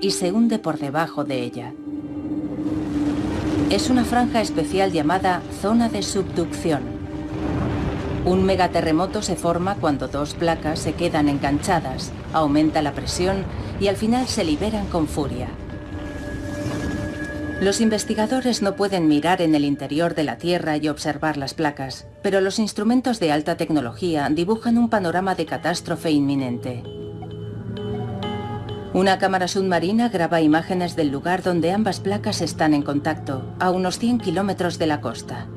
y se hunde por debajo de ella. Es una franja especial llamada zona de subducción. Un megaterremoto se forma cuando dos placas se quedan enganchadas, aumenta la presión y al final se liberan con furia. Los investigadores no pueden mirar en el interior de la Tierra y observar las placas, pero los instrumentos de alta tecnología dibujan un panorama de catástrofe inminente. Una cámara submarina graba imágenes del lugar donde ambas placas están en contacto, a unos 100 kilómetros de la costa.